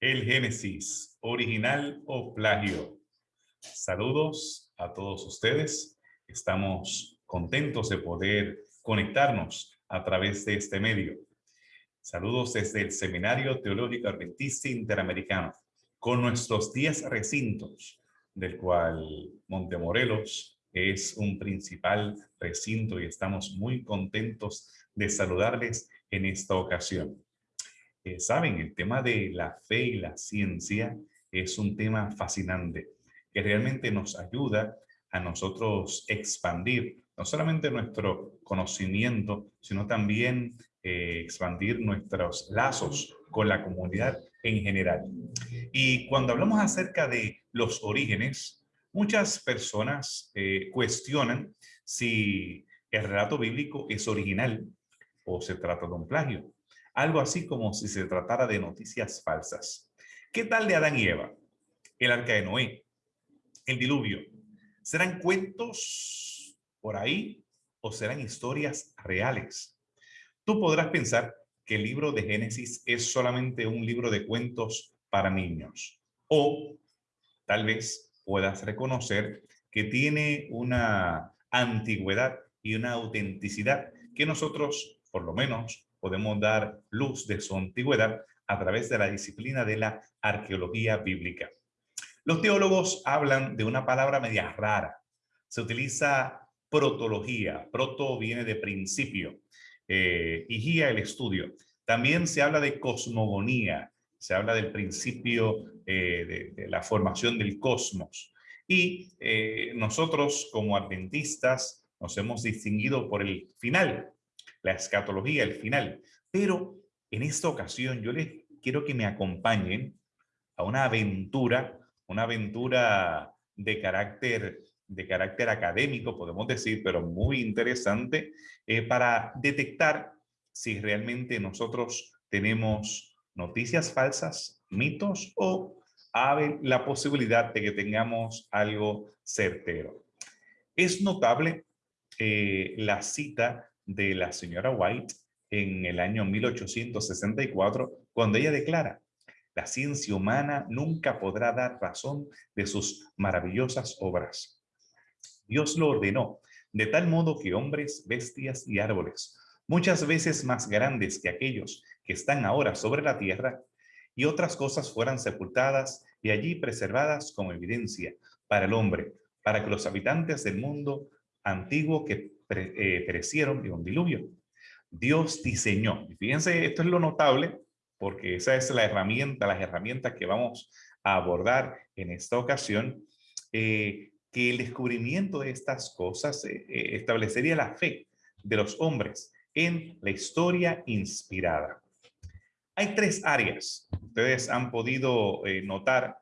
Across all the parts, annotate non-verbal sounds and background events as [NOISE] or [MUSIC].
El Génesis, original o plagio. Saludos a todos ustedes. Estamos contentos de poder conectarnos a través de este medio. Saludos desde el Seminario Teológico Adventista Interamericano, con nuestros 10 recintos, del cual Montemorelos es un principal recinto y estamos muy contentos de saludarles en esta ocasión. Eh, saben, el tema de la fe y la ciencia es un tema fascinante que realmente nos ayuda a nosotros expandir no solamente nuestro conocimiento, sino también eh, expandir nuestros lazos con la comunidad en general. Y cuando hablamos acerca de los orígenes, muchas personas eh, cuestionan si el relato bíblico es original o se trata de un plagio algo así como si se tratara de noticias falsas. ¿Qué tal de Adán y Eva? El arca de Noé, el diluvio. ¿Serán cuentos por ahí o serán historias reales? Tú podrás pensar que el libro de Génesis es solamente un libro de cuentos para niños. O tal vez puedas reconocer que tiene una antigüedad y una autenticidad que nosotros, por lo menos, podemos dar luz de su antigüedad a través de la disciplina de la arqueología bíblica. Los teólogos hablan de una palabra media rara. Se utiliza protología. Proto viene de principio eh, y guía el estudio. También se habla de cosmogonía. Se habla del principio eh, de, la formación del cosmos. Y eh, nosotros como adventistas nos hemos distinguido por el final, la escatología, el final. Pero en esta ocasión yo les quiero que me acompañen a una aventura, una aventura de carácter, de carácter académico, podemos decir, pero muy interesante, eh, para detectar si realmente nosotros tenemos noticias falsas, mitos o la posibilidad de que tengamos algo certero. Es notable eh, la cita de la señora White en el año 1864, cuando ella declara, la ciencia humana nunca podrá dar razón de sus maravillosas obras. Dios lo ordenó, de tal modo que hombres, bestias y árboles, muchas veces más grandes que aquellos que están ahora sobre la tierra, y otras cosas fueran sepultadas y allí preservadas como evidencia para el hombre, para que los habitantes del mundo antiguo que eh, perecieron un diluvio. Dios diseñó. Y fíjense, esto es lo notable, porque esa es la herramienta, las herramientas que vamos a abordar en esta ocasión, eh, que el descubrimiento de estas cosas eh, establecería la fe de los hombres en la historia inspirada. Hay tres áreas. Ustedes han podido notar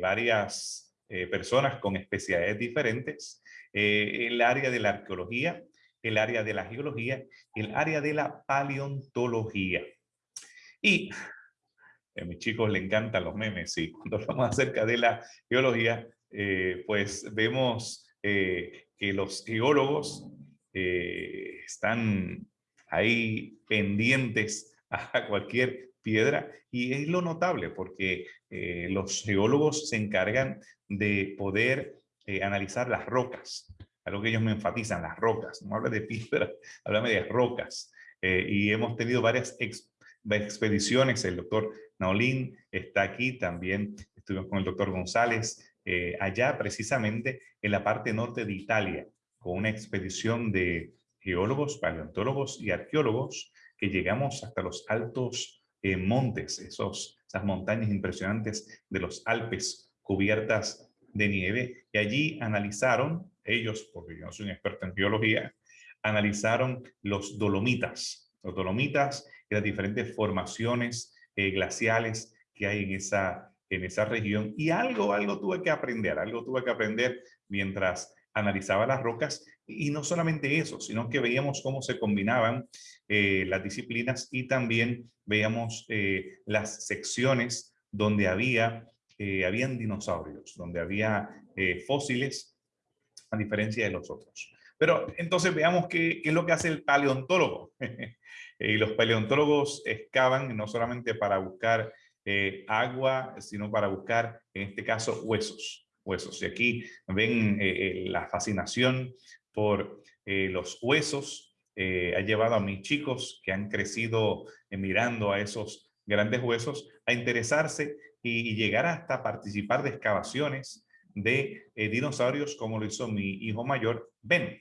varias personas con especialidades diferentes eh, el área de la arqueología, el área de la geología, el área de la paleontología. Y a mis chicos le encantan los memes y cuando hablamos acerca de la geología, eh, pues vemos eh, que los geólogos están ahí pendientes a cualquier piedra y es lo notable porque los geólogos se encargan de poder eh, analizar las rocas, algo que ellos me enfatizan, las rocas, no habla de piedra, [LAUGHS] háblame de rocas. Eh, y hemos tenido varias expediciones, el doctor Naolín está aquí, también estuvimos con el doctor González, eh, allá precisamente en la parte norte de Italia, con una expedición de geólogos, paleontólogos y arqueólogos que llegamos hasta los altos montes, esos, esas montañas impresionantes de los Alpes cubiertas de nieve y allí analizaron, ellos, porque yo no soy un experto en biología, analizaron los dolomitas, los dolomitas y las diferentes formaciones eh, glaciales que hay en esa, en esa región. Y algo, algo tuve que aprender, algo tuve que aprender mientras analizaba las rocas y no solamente eso, sino que veíamos cómo se combinaban eh, las disciplinas y también veíamos eh, las secciones donde había eh, habían dinosaurios, donde había eh, fósiles, a diferencia de los otros. Pero entonces veamos qué, qué es lo que hace el paleontólogo. y [LAUGHS] los paleontólogos excavan no solamente para buscar eh, agua, sino para buscar, en este caso, huesos. huesos. Y aquí ven eh, la fascinación por los huesos. ha llevado a mis chicos que han crecido mirando a esos grandes huesos a interesarse y, llegar hasta participar de excavaciones de dinosaurios como lo hizo mi hijo mayor, Ben.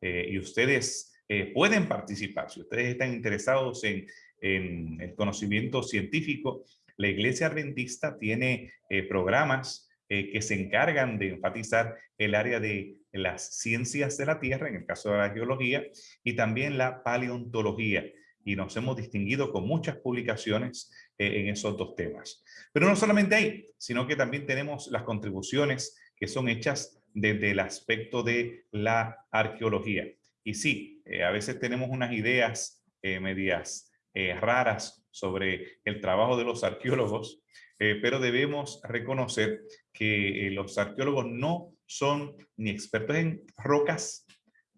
y ustedes pueden participar. Si ustedes están interesados en en el conocimiento científico, la Iglesia Adventista tiene eh, programas eh, que se encargan de enfatizar el área de las ciencias de la Tierra, en el caso de la geología, y también la paleontología. Y nos hemos distinguido con muchas publicaciones eh, en esos dos temas. Pero no solamente ahí, sino que también tenemos las contribuciones que son hechas desde el aspecto de la arqueología. Y sí, a veces tenemos unas ideas medias eh, raras sobre el trabajo de los arqueólogos, eh, pero debemos reconocer que eh, los arqueólogos no son ni expertos en rocas,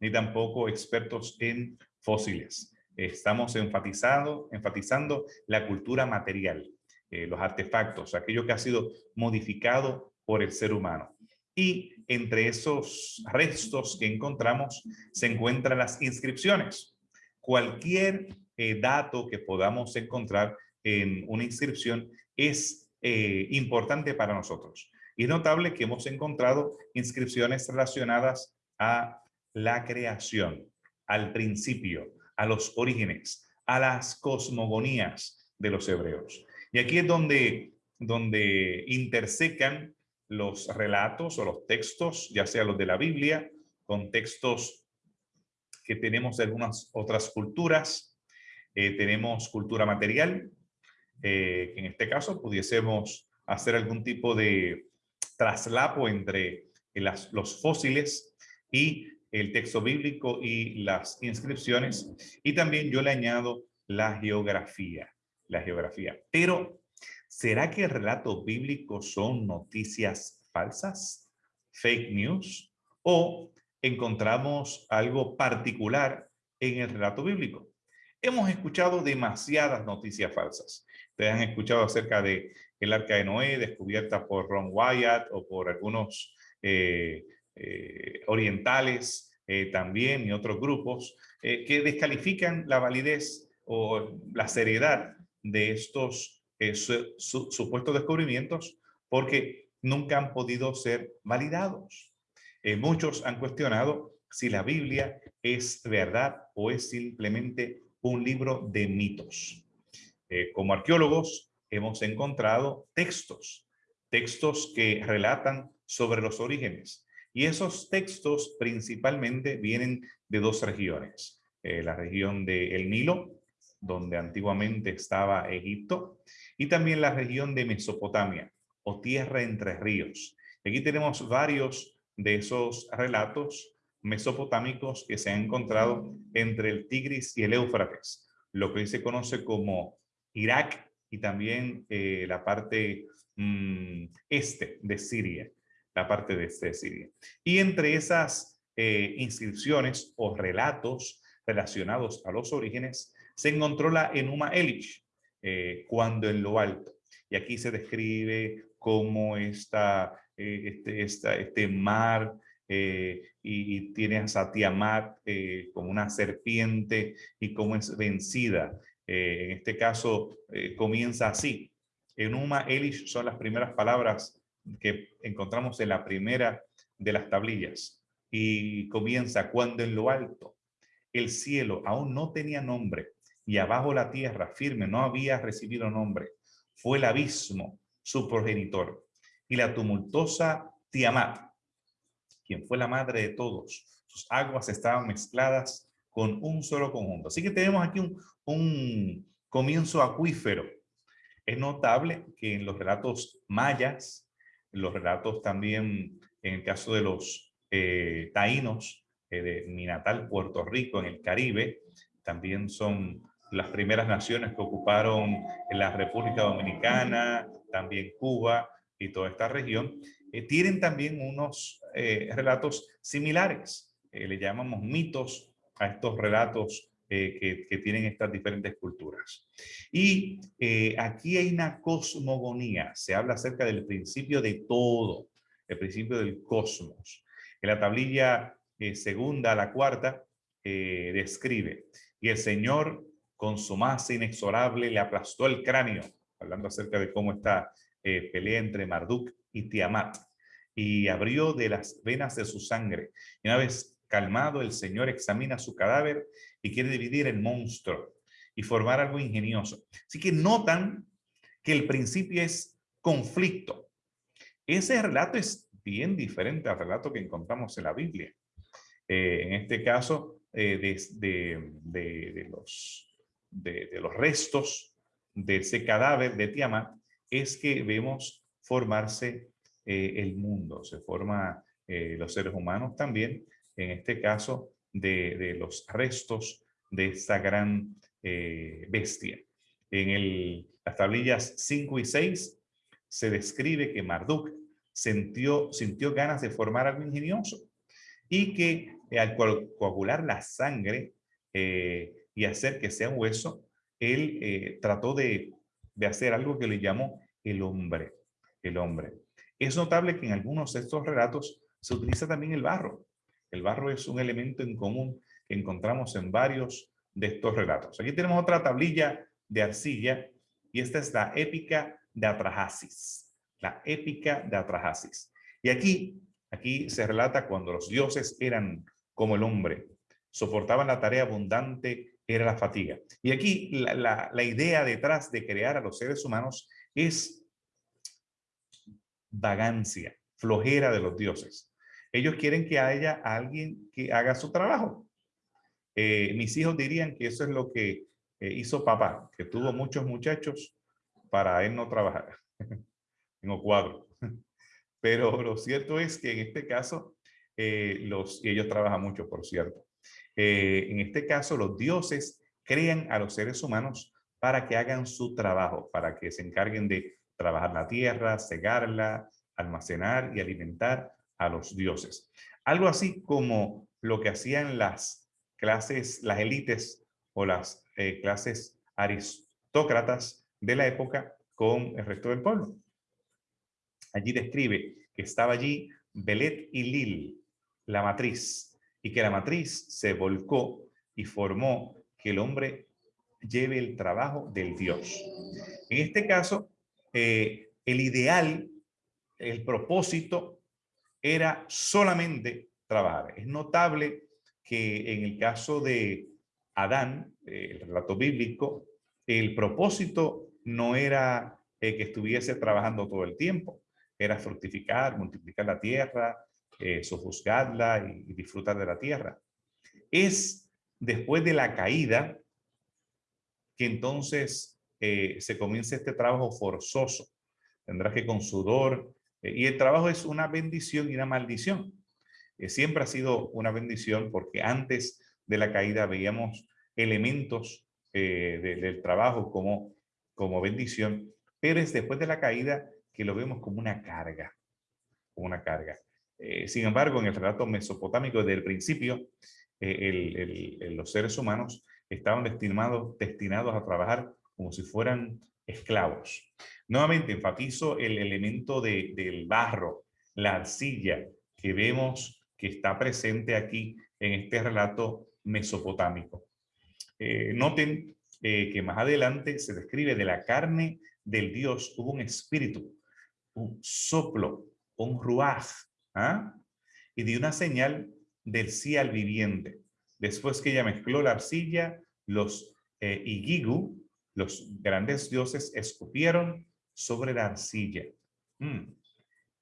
ni tampoco expertos en fósiles. Estamos enfatizando, enfatizando la cultura material, los artefactos, aquello que ha sido modificado por el ser humano. Y entre esos restos que encontramos se encuentran las inscripciones. Cualquier eh, dato que podamos encontrar en una inscripción es eh, importante para nosotros. Y es notable que hemos encontrado inscripciones relacionadas a la creación, al principio, a los orígenes, a las cosmogonías de los hebreos. Y aquí es donde, donde intersecan los relatos o los textos, ya sea los de la Biblia, con textos que tenemos de algunas otras culturas, eh, tenemos cultura material, eh, que en este caso pudiésemos hacer algún tipo de traslapo entre los fósiles y el texto bíblico y las inscripciones. Y también yo le añado la geografía, la geografía. Pero, ¿será que el relato bíblico son noticias falsas? ¿Fake news? ¿O encontramos algo particular en el relato bíblico? Hemos escuchado demasiadas noticias falsas. Ustedes han escuchado acerca de el arca de Noé descubierta por Ron Wyatt o por algunos eh, orientales eh, también y otros grupos que descalifican la validez o la seriedad de estos supuestos descubrimientos porque nunca han podido ser validados. muchos han cuestionado si la Biblia es verdad o es simplemente un libro de mitos. Eh, como arqueólogos hemos encontrado textos, textos que relatan sobre los orígenes. Y esos textos principalmente vienen de dos regiones. Eh, la región del Nilo, donde antiguamente estaba Egipto, y también la región de Mesopotamia, o Tierra entre Ríos. Aquí tenemos varios de esos relatos mesopotámicos que se han encontrado entre el Tigris y el Éufrates, lo que se conoce como Irak y también eh, la parte mm, este de Siria, la parte de este Siria. Y entre esas eh, inscripciones o relatos relacionados a los orígenes, se encontró la Enuma Elish, eh, cuando en lo alto. Y aquí se describe cómo está este, este mar eh, y, tiene a Satiamat eh, como una serpiente y como es vencida. Eh, en este caso comienza así. Enuma Elish son las primeras palabras que encontramos en la primera de las tablillas. Y comienza cuando en lo alto el cielo aún no tenía nombre y abajo la tierra firme no había recibido nombre. Fue el abismo su progenitor y la tumultuosa Tiamat quien fue la madre de todos. Sus aguas estaban mezcladas con un solo conjunto. Así que tenemos aquí un, comienzo acuífero. Es notable que en los relatos mayas, los relatos también, en el caso de los eh, taínos, eh, de mi natal Puerto Rico, en el Caribe, también son las primeras naciones que ocuparon la República Dominicana, también Cuba y toda esta región. Eh, tienen también unos eh, relatos similares. Le llamamos mitos a estos relatos que, que, tienen estas diferentes culturas. Y aquí hay una cosmogonía, se habla acerca del principio de todo, el principio del cosmos. En la tablilla segunda a la cuarta describe, y el Señor con su masa inexorable le aplastó el cráneo, hablando acerca de cómo está eh, pelea entre Marduk y Tiamat, y abrió de las venas de su sangre. Y una vez calmado, el Señor examina su cadáver y quiere dividir el monstruo y formar algo ingenioso. Así que notan que el principio es conflicto. Ese relato es bien diferente al relato que encontramos en la Biblia. Eh, en este caso, eh, de, los, restos de ese cadáver de Tiamat, es que vemos formarse eh, el mundo, se forma los seres humanos también, en este caso de, los restos de esta gran bestia. En el, las tablillas 5 y 6 se describe que Marduk sintió, sintió ganas de formar algo ingenioso y que al coagular la sangre eh, y hacer que sea hueso, él eh, trató de, de, hacer algo que le llamó el hombre, el hombre. Es notable que en algunos de estos relatos se utiliza también el barro. El barro es un elemento en común que encontramos en varios de estos relatos. Aquí tenemos otra tablilla de arcilla y esta es la épica de Atrahasis. La épica de Atrahasis. Y aquí, aquí se relata cuando los dioses eran como el hombre. Soportaban la tarea abundante, era la fatiga. Y aquí la, idea detrás de crear a los seres humanos es vagancia, flojera de los dioses. Ellos quieren que haya alguien que haga su trabajo. Eh, mis hijos dirían que eso es lo que eh, hizo papá, que tuvo muchos muchachos para él no trabajar. [LAUGHS] Tengo cuatro. Pero lo cierto es que en este caso eh, los, y ellos trabajan mucho, por cierto. En este caso, los dioses crean a los seres humanos para que hagan su trabajo, para que se encarguen de trabajar la tierra, cegarla, almacenar y alimentar a los dioses. Algo así como lo que hacían las clases, las élites o las eh, clases aristócratas de la época con el resto del pueblo. Allí describe que estaba allí Belet y Lil, la matriz y que la matriz se volcó y formó que el hombre lleve el trabajo del Dios. En este caso, eh, el ideal, el propósito era solamente trabajar. Es notable que en el caso de Adán, eh, el relato bíblico, el propósito no era eh, que estuviese trabajando todo el tiempo, era fructificar, multiplicar la tierra, eh, sojuzgarla y, disfrutar de la tierra. Es después de la caída que entonces eh, se comienza este trabajo forzoso. Tendrás que con sudor, y el trabajo es una bendición y una maldición. siempre ha sido una bendición porque antes de la caída veíamos elementos del trabajo como, como bendición, pero es después de la caída que lo vemos como una carga, como una carga. Eh, sin embargo, en el relato mesopotámico desde el principio, eh, los seres humanos estaban destinados, destinados a trabajar como si fueran esclavos. Nuevamente enfatizo el elemento del barro, la arcilla que vemos que está presente aquí en este relato mesopotámico. Eh, noten que más adelante se describe de la carne del Dios hubo un espíritu, un soplo, un ruaj, ¿ah? y dio una señal del sí al viviente. Después que ella mezcló la arcilla, los eh, Igigu, los grandes dioses, escupieron sobre la arcilla. Mm,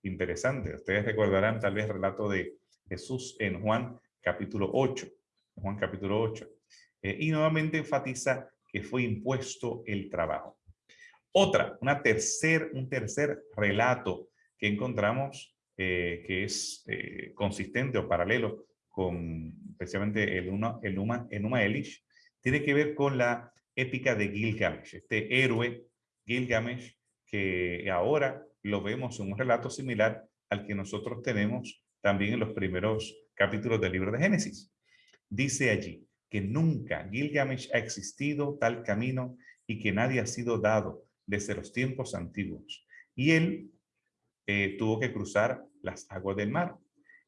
interesante. Ustedes recordarán tal vez el relato de Jesús en Juan capítulo 8. Juan capítulo 8. Eh, y nuevamente enfatiza que fue impuesto el trabajo. Otra, una tercer, un tercer relato que encontramos eh, que es eh, consistente o paralelo con especialmente el, una, el Numa, Elish, tiene que ver con la épica de Gilgamesh, este héroe Gilgamesh que ahora lo vemos en un relato similar al que nosotros tenemos también en los primeros capítulos del libro de Génesis. Dice allí, que nunca Gilgamesh ha existido tal camino y que nadie ha sido dado desde los tiempos antiguos. Y él eh, tuvo que cruzar las aguas del mar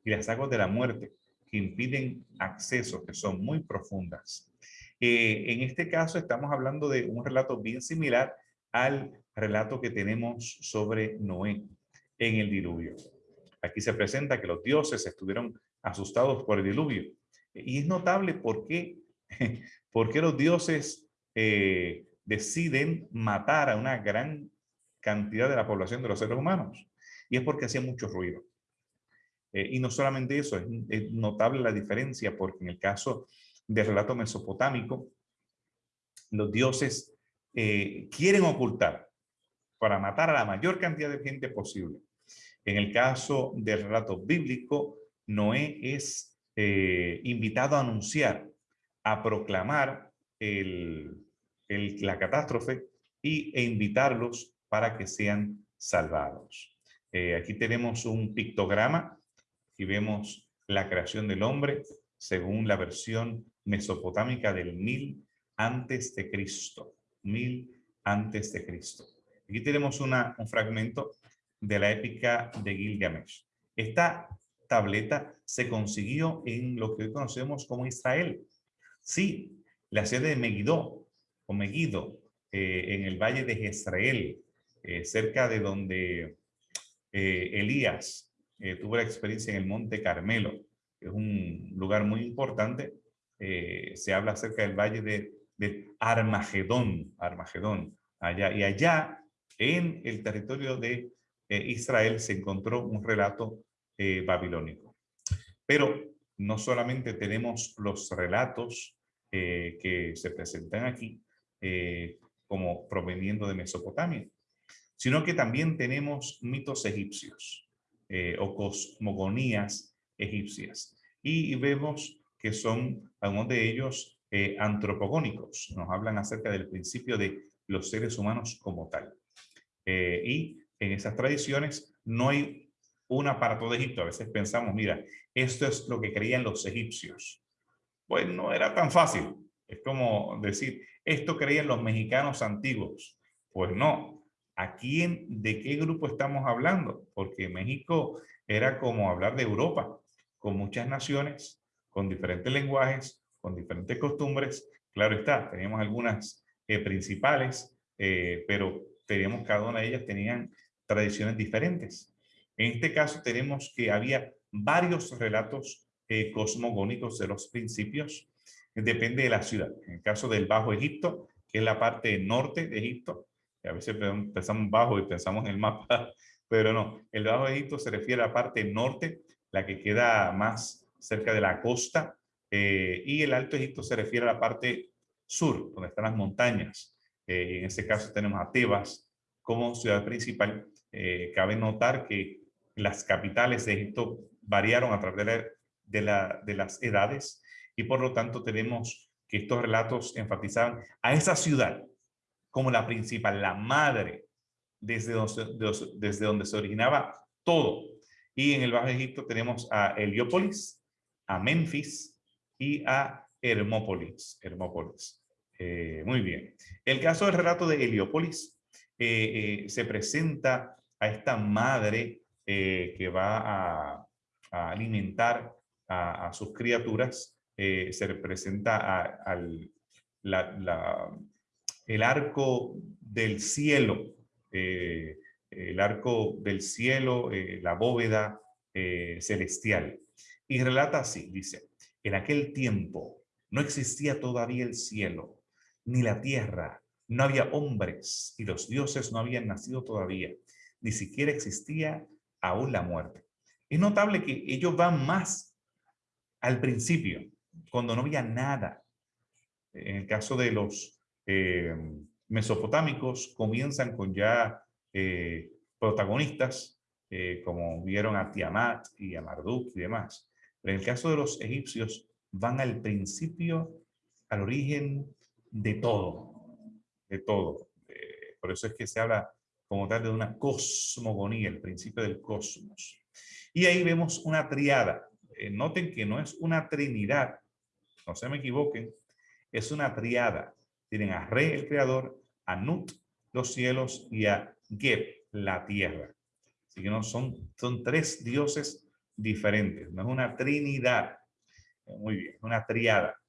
y las aguas de la muerte que impiden acceso, que son muy profundas. Eh, en este caso estamos hablando de un relato bien similar al relato que tenemos sobre Noé en el diluvio. Aquí se presenta que los dioses estuvieron asustados por el diluvio. Y es notable por qué, [LAUGHS] por los dioses eh, deciden matar a una gran cantidad de la población de los seres humanos. Y es porque hacía mucho ruido. Eh, y no solamente eso, es, notable la diferencia porque en el caso del relato mesopotámico, los dioses eh, quieren ocultar para matar a la mayor cantidad de gente posible. En el caso del relato bíblico, Noé es eh, invitado a anunciar, a proclamar la catástrofe y, e invitarlos para que sean salvados. aquí tenemos un pictograma y vemos la creación del hombre según la versión mesopotámica del mil antes de Cristo. Mil antes de Cristo. Aquí tenemos una, un fragmento de la épica de Gilgamesh. Esta tableta se consiguió en lo que hoy conocemos como Israel. Sí, la sede de Megiddo o Megiddo eh, en el valle de Jezreel, eh, cerca de donde eh, Elías tuve la experiencia en el Monte Carmelo, que es un lugar muy importante. Se habla acerca del valle de, Armagedón, Armagedón, allá. Y allá, en el territorio de eh, Israel, se encontró un relato babilónico. Pero no solamente tenemos los relatos que se presentan aquí como proveniendo de Mesopotamia, sino que también tenemos mitos egipcios. Eh, o cosmogonías egipcias. Y vemos que son algunos de ellos eh, antropogónicos. Nos hablan acerca del principio de los seres humanos como tal. Eh, y en esas tradiciones no hay una para todo Egipto. A veces pensamos, mira, esto es lo que creían los egipcios. Pues no era tan fácil. Es como decir, esto creían los mexicanos antiguos. Pues no, ¿a quién, de qué grupo estamos hablando? Porque México era como hablar de Europa, con muchas naciones, con diferentes lenguajes, con diferentes costumbres. Claro está, teníamos algunas eh, principales, eh, pero teníamos cada una de ellas tenían tradiciones diferentes. En este caso tenemos que había varios relatos eh, cosmogónicos de los principios, depende de la ciudad. En el caso del Bajo Egipto, que es la parte norte de Egipto, a veces pensamos bajo y pensamos en el mapa, [LAUGHS] pero no. El Bajo Egipto se refiere a la parte norte, la que queda más cerca de la costa, eh, y el Alto Egipto se refiere a la parte sur, donde están las montañas. Eh, en este caso tenemos a Tebas como ciudad principal. Eh, cabe notar que las capitales de Egipto variaron a través de, de, la, de las edades y por lo tanto tenemos que estos relatos enfatizaban a esa ciudad como la principal, la madre, desde donde, se originaba todo. Y en el Bajo Egipto tenemos a Heliópolis, a Memphis y a. Hermópolis. Eh, muy bien. El caso del relato de Heliópolis eh, eh, se presenta a esta madre que va a, alimentar a, sus criaturas. se representa al el arco del cielo, el arco del cielo, la bóveda celestial. Y relata así, dice, en aquel tiempo no existía todavía el cielo, ni la tierra, no había hombres y los dioses no habían nacido todavía, ni siquiera existía aún la muerte. Es notable que ellos van más al principio, cuando no había nada. En el caso de los eh, mesopotámicos comienzan con ya eh, protagonistas, eh, como vieron a Tiamat y a Marduk y demás. Pero en el caso de los egipcios, van al principio, al origen de todo, de todo. por eso es que se habla como tal de una cosmogonía, el principio del cosmos. Y ahí vemos una triada. noten que no es una trinidad, no se me equivoquen, es una triada. Tienen a Re, el creador, a Nut, los cielos, y a Geb, la tierra. Así que no son, son tres dioses diferentes, no es una trinidad. Muy bien, una triada.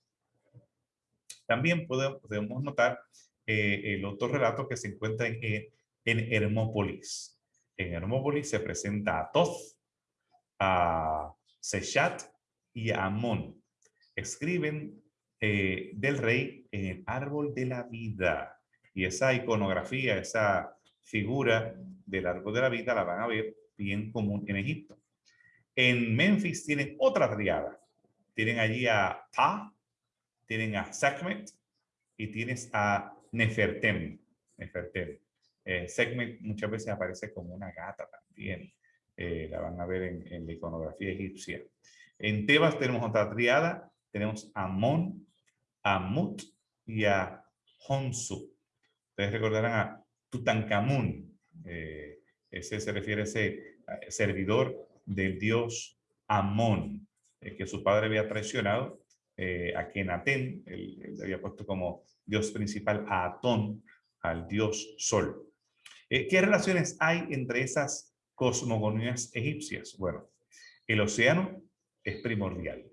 También podemos, notar eh, el otro relato que se encuentra en, en Hermópolis. En Hermópolis se presenta a Toth, a Sechat y a Amón. Escriben eh, del rey en el árbol de la vida. Y esa iconografía, esa figura del árbol de la vida la van a ver bien común en Egipto. En Memphis tienen otra triada. Tienen allí a Ta, tienen a Sekhmet y tienes a Nefertem. Nefertem. Eh, muchas veces aparece como una gata también. Eh, la van a ver en, la iconografía egipcia. En Tebas tenemos otra triada. Tenemos a Amon, a Mut y a Honsu. Ustedes recordarán a Tutankamón. Eh, ese se refiere a ese servidor del dios Amón, que su padre había traicionado, a Kenaten, él, él, había puesto como dios principal a Atón, al dios Sol. ¿Qué relaciones hay entre esas cosmogonías egipcias? Bueno, el océano es primordial.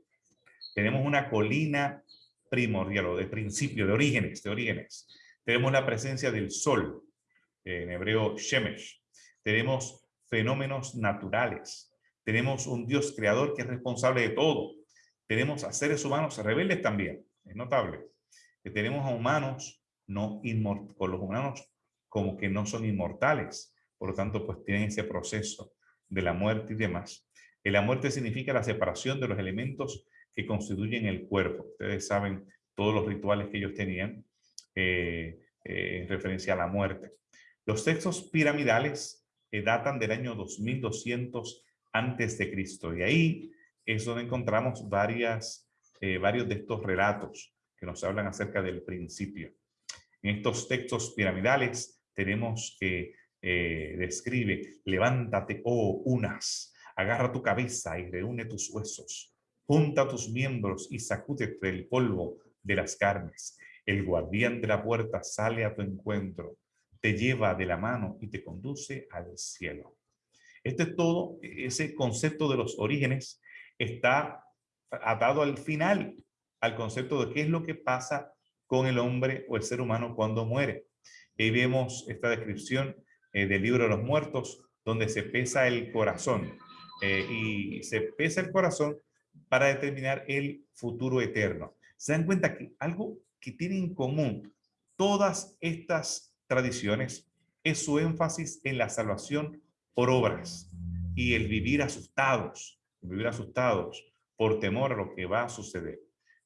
Tenemos una colina primordial o de principio, de orígenes, de orígenes. Tenemos la presencia del sol, en hebreo Shemesh. Tenemos fenómenos naturales. Tenemos un Dios creador que es responsable de todo. Tenemos a seres humanos rebeldes también, es notable. Que tenemos a humanos no con los humanos como que no son inmortales. Por lo tanto, pues tienen ese proceso de la muerte y demás. Y la muerte significa la separación de los elementos que constituyen el cuerpo. Ustedes saben todos los rituales que ellos tenían eh, eh, en referencia a la muerte. Los textos piramidales eh, datan del año 2200 antes de Cristo y ahí es donde encontramos varias, varios de estos relatos que nos hablan acerca del principio. En estos textos piramidales tenemos que describe, levántate, oh unas, agarra tu cabeza y reúne tus huesos, Junta tus miembros y sacúdete el polvo de las carnes. El guardián de la puerta sale a tu encuentro, te lleva de la mano y te conduce al cielo. Este es todo, ese concepto de los orígenes está atado al final, al concepto de qué es lo que pasa con el hombre o el ser humano cuando muere. Ahí vemos esta descripción eh, del libro de los muertos, donde se pesa el corazón. Eh, y se pesa el corazón para determinar el futuro eterno. Se dan cuenta que algo que tiene en común todas estas tradiciones es su énfasis en la salvación por obras y el vivir asustados, vivir asustados por temor a lo que va a suceder.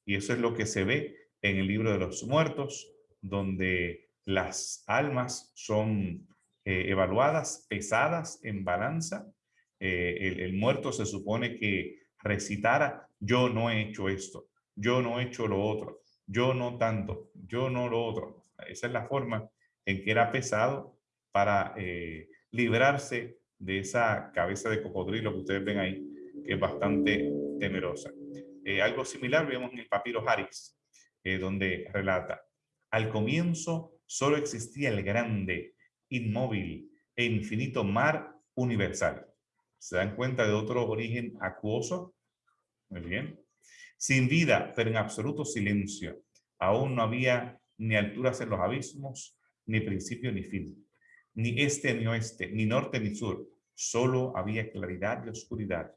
Y eso es lo que se ve en el libro de los muertos, donde las almas son eh, evaluadas, pesadas en balanza. Eh, el, el muerto se supone que recitara, yo no he hecho esto, yo no he hecho lo otro, yo no tanto, yo no lo otro. Esa es la forma en que era pesado para eh, librarse de esa cabeza de cocodrilo que ustedes ven ahí, que es bastante temerosa. Eh, algo similar vemos en el papiro Harris, eh, donde relata, al comienzo solo existía el grande, inmóvil e infinito mar universal. ¿Se dan cuenta de otro origen acuoso? Muy bien. Sin vida, pero en absoluto silencio. Aún no había ni alturas en los abismos, ni principio ni fin. Ni este ni oeste, ni norte ni sur. Solo había claridad y oscuridad,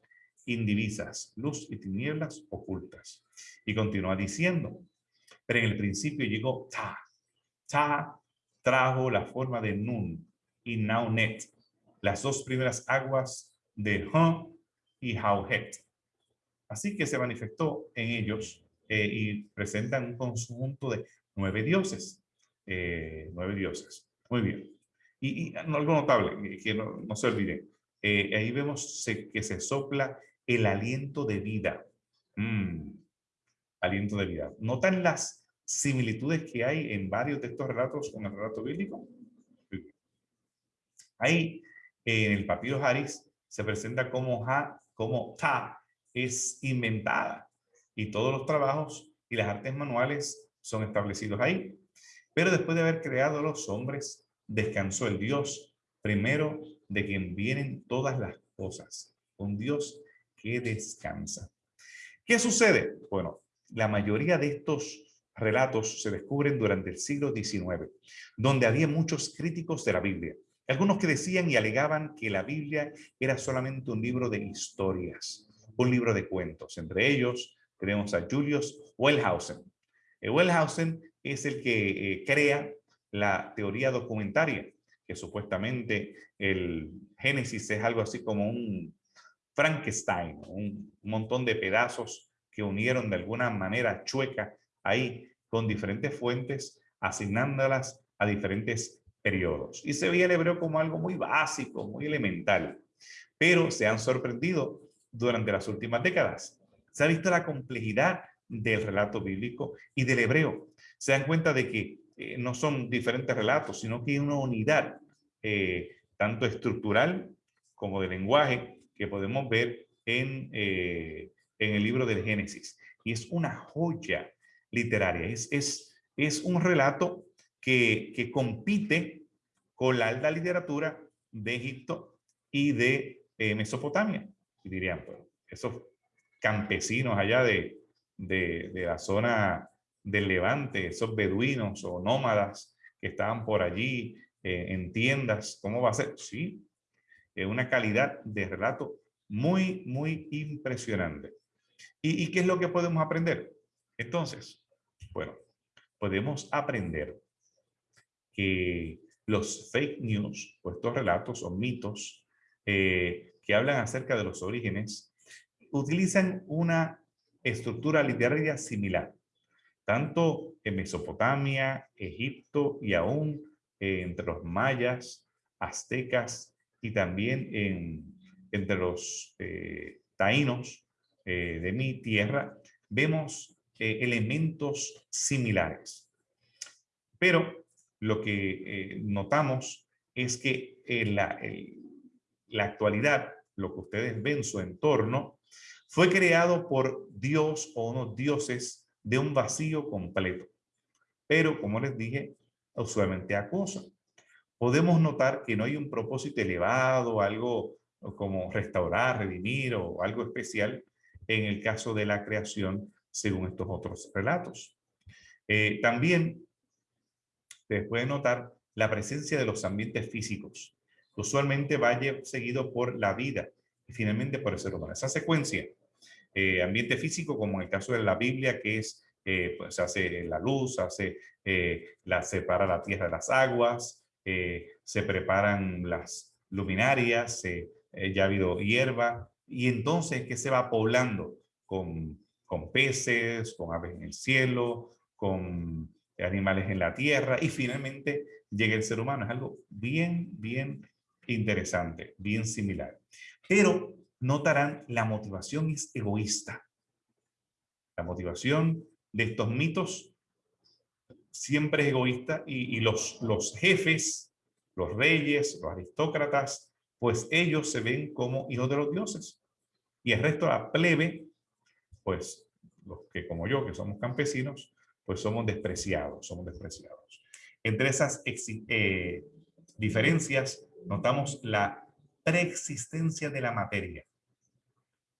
indivisas, luz y tinieblas ocultas. Y continúa diciendo, pero en el principio llegó Ta. Ta trajo la forma de Nun y Naunet, las dos primeras aguas de Han y Hauhet Así que se manifestó en ellos eh, y presentan un conjunto de nueve dioses. Eh, nueve dioses. Muy bien. Y, algo notable, que no, se olvide. Eh, ahí vemos que se sopla el aliento de vida. Mm, aliento de vida. ¿Notan las similitudes que hay en varios de estos relatos con el relato bíblico? Ahí, en el papiro Haris, se presenta como, ha, como Ta es inventada y todos los trabajos y las artes manuales son establecidos ahí. Pero después de haber creado a los hombres, descansó el Dios primero de quien vienen todas las cosas. Un Dios que descansa. ¿Qué sucede? Bueno, la mayoría de estos relatos se descubren durante el siglo XIX, donde había muchos críticos de la Biblia. Algunos que decían y alegaban que la Biblia era solamente un libro de historias, un libro de cuentos. Entre ellos tenemos a Julius Wellhausen. Eh, Wellhausen es el que eh, crea la teoría documentaria, que supuestamente el Génesis es algo así como un Frankenstein, un montón de pedazos que unieron de alguna manera chueca ahí con diferentes fuentes, asignándolas a diferentes periodos. Y se veía el hebreo como algo muy básico, muy elemental. Pero se han sorprendido durante las últimas décadas. Se ha visto la complejidad del relato bíblico y del hebreo. Se dan cuenta de que eh, no son diferentes relatos, sino que hay una unidad eh, tanto estructural como de lenguaje que podemos ver en, eh, en el libro del Génesis. Y es una joya literaria, es, es, es un relato que, que compite con la alta literatura de Egipto y de Mesopotamia. Y dirían, pues, esos campesinos allá de, de, de la zona del Levante, esos beduinos o nómadas que estaban por allí eh, en tiendas, ¿cómo va a ser? Sí, es una calidad de relato muy, muy impresionante. ¿Y, ¿Y qué es lo que podemos aprender? Entonces, bueno, podemos aprender que los fake news, o estos relatos o mitos eh, que hablan acerca de los orígenes, utilizan una estructura literaria similar tanto en Mesopotamia, Egipto y aún eh, entre los mayas, aztecas y también en, entre los eh, taínos eh, de mi tierra, vemos elementos similares. Pero lo que notamos es que la, la actualidad, lo que ustedes ven, su entorno, fue creado por Dios o unos dioses de un vacío completo. Pero, como les dije, usualmente acosa. Podemos notar que no hay un propósito elevado, algo como restaurar, redimir o algo especial en el caso de la creación, según estos otros relatos. Eh, también se puede notar la presencia de los ambientes físicos. Usualmente va seguido por la vida y finalmente por el ser humano. Esa secuencia eh, ambiente físico, como en el caso de la Biblia, que es, eh, pues hace la luz, hace, eh, la, separa la tierra de las aguas, se preparan las luminarias, ya ha habido hierba, y entonces que se va poblando con, con peces, con aves en el cielo, con animales en la tierra, y finalmente llega el ser humano. Es algo bien, bien interesante, bien similar. Pero notarán la motivación es egoísta. La motivación de estos mitos siempre es egoísta y, los, los jefes, los reyes, los aristócratas, pues ellos se ven como hijos de los dioses. Y el resto la plebe, pues los que como yo, que somos campesinos, pues somos despreciados, somos despreciados. Entre esas eh, diferencias notamos la preexistencia de la materia.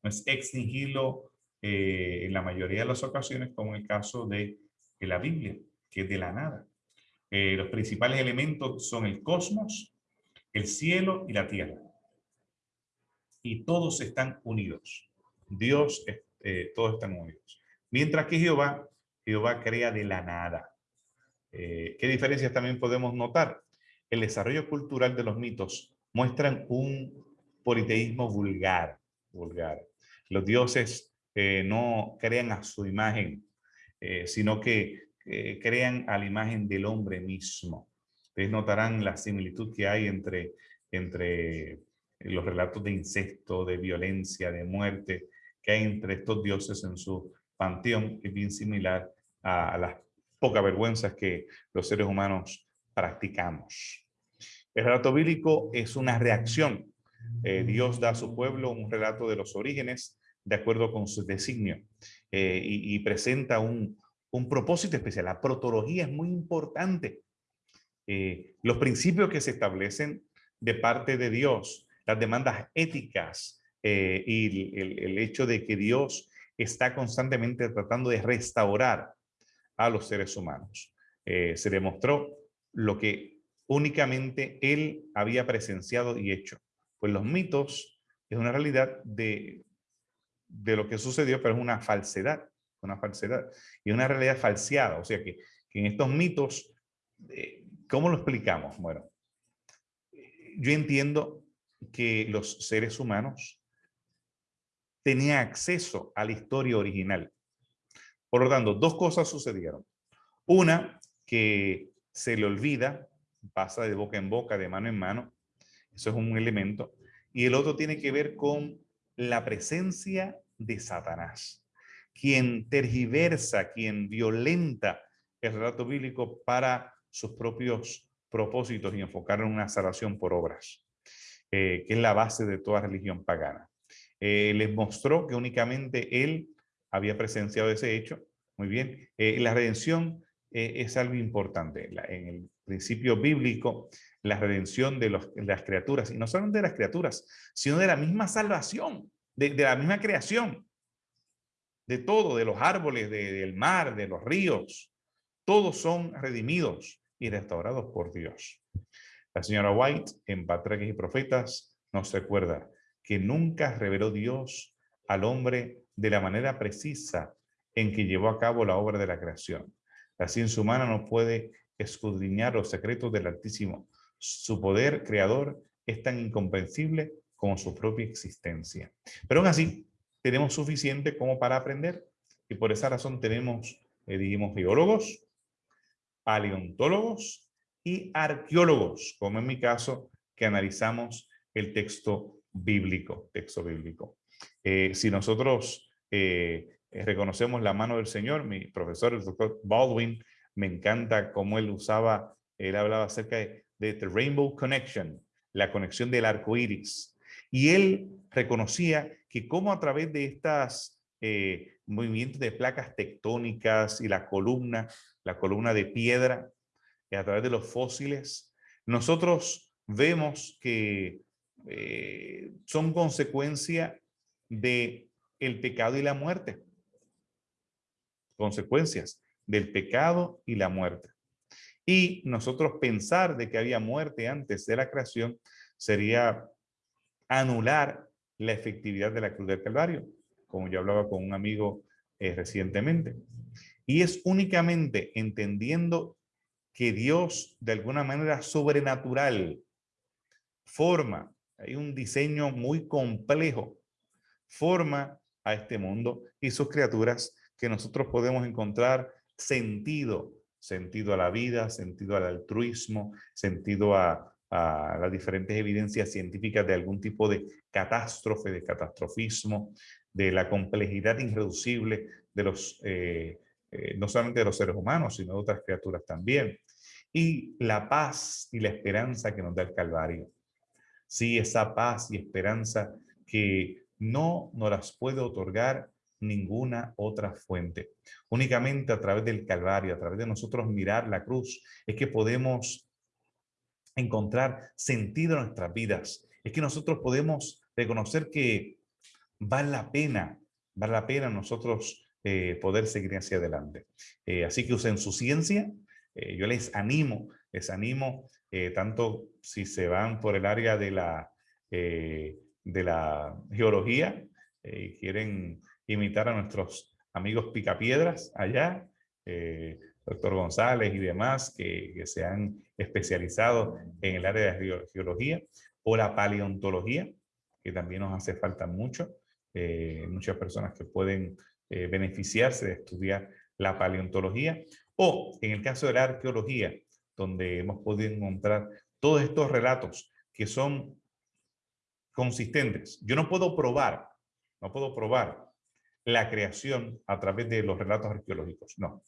No es extinguirlo eh, en la mayoría de las ocasiones, como en el caso de, la Biblia, que es de la nada. Eh, los principales elementos son el cosmos, el cielo y la tierra. Y todos están unidos. Dios, eh, todos están unidos. Mientras que Jehová, Jehová crea de la nada. ¿Qué diferencias también podemos notar? El desarrollo cultural de los mitos muestran un politeísmo vulgar, vulgar. Los dioses eh, no crean a su imagen, eh, sino que eh, crean a la imagen del hombre mismo. Ustedes notarán la similitud que hay entre, entre los relatos de incesto, de violencia, de muerte, que hay entre estos dioses en su panteón, es bien similar a, las pocas vergüenzas que los seres humanos practicamos. El relato bíblico es una reacción. Dios da a su pueblo un relato de los orígenes de acuerdo con su designio eh, y, presenta un, un, propósito especial. La protología es muy importante. Eh, los principios que se establecen de parte de Dios, las demandas éticas eh, y el, hecho de que Dios está constantemente tratando de restaurar a los seres humanos. se demostró lo que únicamente él había presenciado y hecho. Pues los mitos es una realidad de, de lo que sucedió, pero es una falsedad, una falsedad y una realidad falseada. O sea que, en estos mitos, eh, ¿cómo lo explicamos? Bueno, yo entiendo que los seres humanos tenían acceso a la historia original. Por lo tanto, dos cosas sucedieron. Una, que se le olvida, pasa de boca en boca, de mano en mano. Eso es un elemento. Y el otro tiene que ver con la presencia de Satanás, quien tergiversa, quien violenta el relato bíblico para sus propios propósitos y enfocar en una salvación por obras, eh, que es la base de toda religión pagana. Eh, les mostró que únicamente él había presenciado ese hecho. Muy bien. Eh, la redención es algo importante. en el principio bíblico, la redención de, las criaturas, y no solamente de las criaturas, sino de la misma salvación, de, la misma creación, de todo, de los árboles, del mar, de los ríos, todos son redimidos y restaurados por Dios. La señora White, en Patriarcas y Profetas, nos recuerda que nunca reveló Dios al hombre de la manera precisa en que llevó a cabo la obra de la creación. La ciencia humana no puede escudriñar los secretos del Altísimo, su poder creador es tan incomprensible como su propia existencia. Pero aún así, tenemos suficiente como para aprender y por esa razón tenemos, eh, dijimos, geólogos, paleontólogos y arqueólogos, como en mi caso, que analizamos el texto bíblico. Texto bíblico. Eh, si nosotros eh, reconocemos la mano del Señor, mi profesor, el doctor Baldwin, me encanta cómo él usaba, él hablaba acerca de de The Rainbow Connection, la conexión del arco iris. Y él reconocía que como a través de estas eh, movimientos de placas tectónicas y la columna, la columna de piedra, y a través de los fósiles, nosotros vemos que eh, son consecuencia de el pecado y la muerte. Consecuencias del pecado y la muerte. Y nosotros pensar de que había muerte antes de la creación sería anular la efectividad de la cruz del Calvario, como yo hablaba con un amigo eh, recientemente. Y es únicamente entendiendo que Dios de alguna manera sobrenatural forma, hay un diseño muy complejo, forma a este mundo y sus criaturas que nosotros podemos encontrar sentido, sentido a la vida, sentido al altruismo, sentido a, las diferentes evidencias científicas de algún tipo de catástrofe, de catastrofismo, de la complejidad irreducible de los, eh, eh, no solamente de los seres humanos, sino de otras criaturas también. Y la paz y la esperanza que nos da el Calvario. Sí, esa paz y esperanza que no nos las puede otorgar ninguna otra fuente. Únicamente a través del Calvario, a través de nosotros mirar la cruz, es que podemos encontrar sentido en nuestras vidas. Es que nosotros podemos reconocer que vale la pena, vale la pena nosotros eh, poder seguir hacia adelante. Eh, así que usen su ciencia. Eh, yo les animo, les animo, tanto si se van por el área de la, de la geología y quieren imitar a nuestros amigos picapiedras allá, doctor González y demás, que, se han especializado en el área de geología, o la paleontología, que también nos hace falta mucho. Eh, muchas personas que pueden eh, beneficiarse de estudiar la paleontología, o en el caso de la arqueología, donde hemos podido encontrar todos estos relatos que son consistentes. Yo no puedo probar, no puedo probar la creación a través de los relatos arqueológicos, no.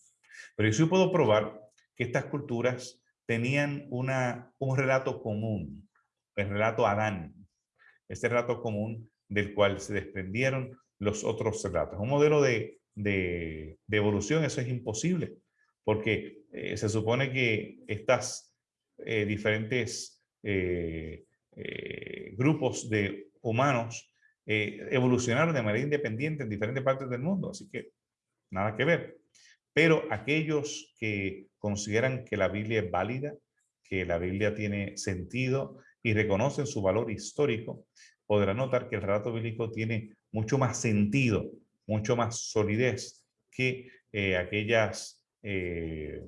Pero yo sí puedo probar que estas culturas tenían una, un relato común, el relato Adán, este relato común del cual se desprendieron los otros relatos. Un modelo de, de, evolución, eso es imposible, porque eh, se supone que estas eh, diferentes eh, grupos de humanos evolucionaron de manera independiente en diferentes partes del mundo, así que nada que ver. Pero aquellos que consideran que la Biblia es válida, que la Biblia tiene sentido y reconocen su valor histórico, podrán notar que el relato bíblico tiene mucho más sentido, mucho más solidez que eh, aquellas eh,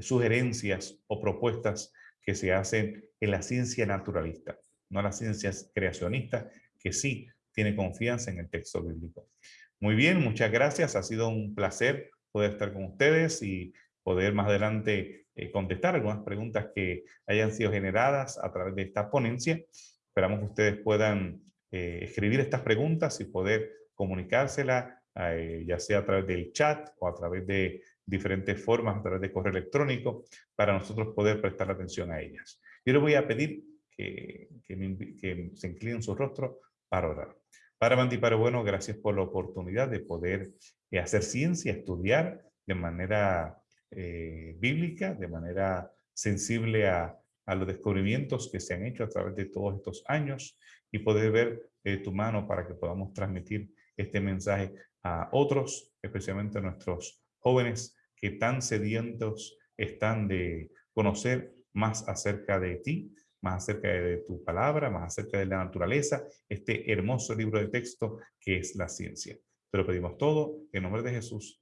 sugerencias o propuestas que se hacen en la ciencia naturalista, no la ciencia creacionista, que sí tiene confianza en el texto bíblico. Muy bien, muchas gracias. Ha sido un placer poder estar con ustedes y poder más adelante eh, contestar algunas preguntas que hayan sido generadas a través de esta ponencia. Esperamos que ustedes puedan eh, escribir estas preguntas y poder comunicárselas, eh, ya sea a través del chat o a través de diferentes formas, a través de correo electrónico, para nosotros poder prestar atención a ellas. Yo les voy a pedir que, que, se inclinen su rostro para orar. Para Manti bueno, gracias por la oportunidad de poder hacer ciencia, estudiar de manera eh, bíblica, de manera sensible a, a, los descubrimientos que se han hecho a través de todos estos años y poder ver eh, tu mano para que podamos transmitir este mensaje a otros, especialmente a nuestros jóvenes que tan sedientos están de conocer más acerca de ti, más acerca de tu palabra, más acerca de la naturaleza, este hermoso libro de texto que es la ciencia. Te lo pedimos todo en nombre de Jesús.